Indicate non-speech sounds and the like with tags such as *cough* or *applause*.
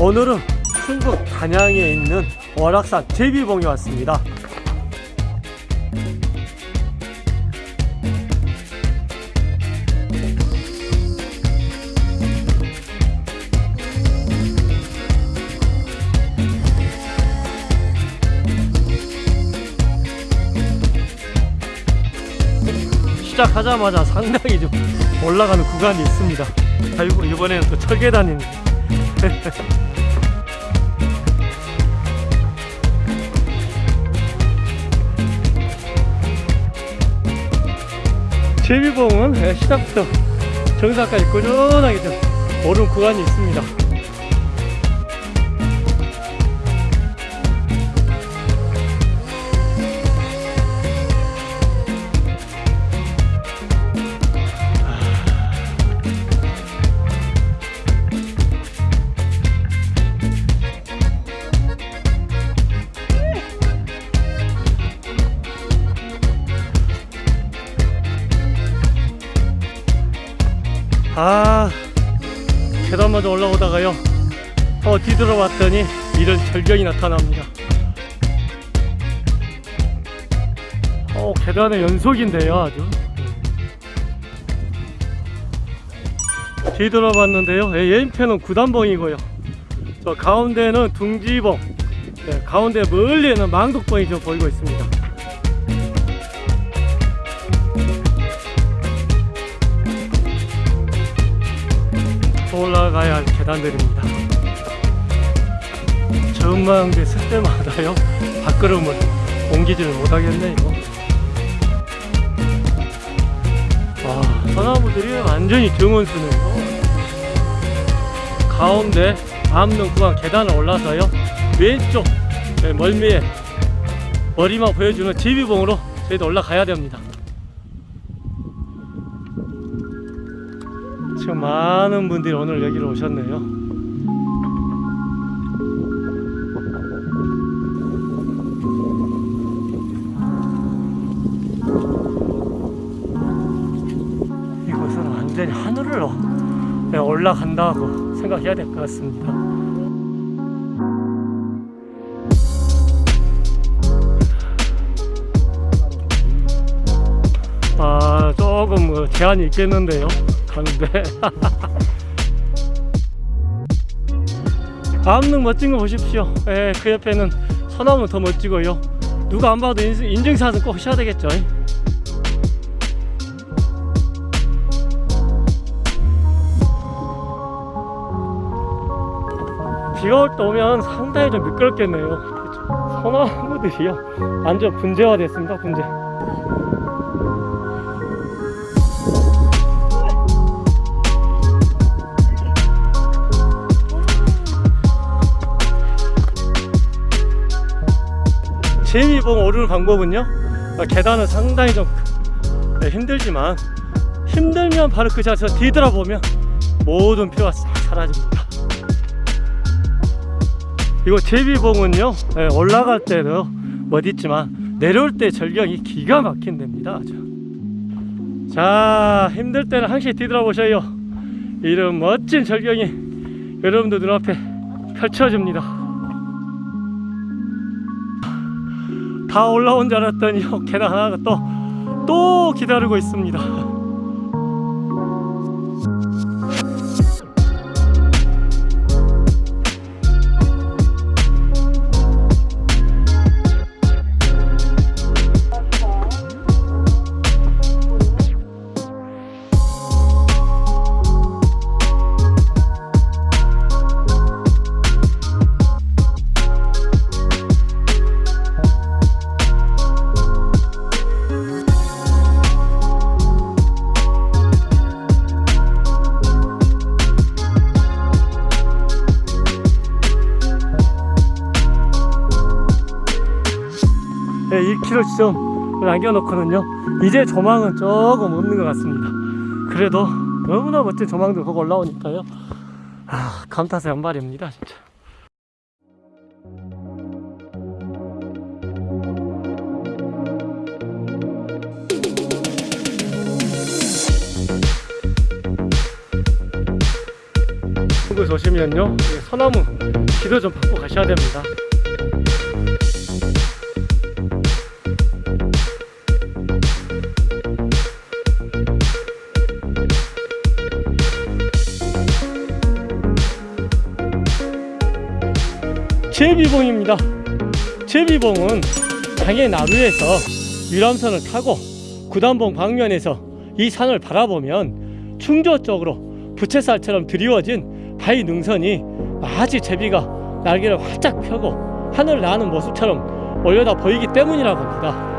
오늘은 충북 단양에 있는 월악산 제비봉에 왔습니다. 시작하자마자 상당히 좀 올라가는 구간이 있습니다. 자, 이번- 이번에는 또 철계단입니다. *laughs* 제비봉은 예, 시작부터 정상까지 꾸준하게 좀 오른 구간이 있습니다. 아 계단마저 올라오다가요. 어 뒤돌아봤더니 이런 절경이 나타납니다. 어 계단의 연속인데요 아주. 뒤돌아봤는데요. 예, 예인편은 구단봉이고요. 저 가운데는 둥지봉 네, 가운데 멀리에는 망독봉이 좀 보이고 있습니다 올라가야 할 계단들입니다. 전망대 쓸 때마다요 밥그릇을 옮기지를 못하겠네 이거. 와 소나무들이 완전히 정원수네요. 가운데 암릉 구간 계단을 올라서요 왼쪽 네, 멀미에 머리만 보여주는 지비봉으로 저희도 올라가야 됩니다. 지금 많은 분들이 오늘 여기로 오셨네요. 이곳은 완전히 하늘로 네, 올라간다고 생각해야 될 것 같습니다. 아, 조금 뭐 제한이 있겠는데요. 가는데. *laughs* 암릉 멋진 거 보십시오. 예, 그 옆에는 소나무 더 멋지고요. 누가 안 봐도 인- 인증샷은 꼭 하셔야 되겠죠. 비가 올 때 오면 상당히 좀 미끄럽겠네요. 그렇죠. 소나무들이요. 완전 분재화 됐습니다. 분재. 재미봉 오르는 방법은요 어, 계단은 상당히 좀 네, 힘들지만 힘들면 바로 그 자세에서 뒤돌아보면 모든 피로가 싹 사라집니다. 이거 제비봉은요 네, 올라갈 때도 멋있지만 내려올 때 절경이 기가 막힌 데입니다. 자 힘들 때는 항상 뒤돌아보셔요. 이런 멋진 절경이 여러분들 눈앞에 펼쳐집니다 다 올라온 줄 알았더니 *laughs* 계단 하나가 또, 또 기다리고 있습니다. 1km 지점을 남겨놓고는요 이제 조망은 조금 없는 것 같습니다. 그래도 너무나 멋진 조망들 보고 올라오니까요. 아, 감탄사 연발입니다 진짜. 이 소나무 기도 좀 받고 가셔야 됩니다 제비봉입니다 제비봉은 당연히 나루에서 유람선을 타고 구단봉 방면에서 이 산을 바라보면 충저 쪽으로 부채살처럼 드리워진 바위 능선이 마치 제비가 날개를 활짝 펴고 하늘을 나는 모습처럼 올려다 보이기 때문이라고 합니다.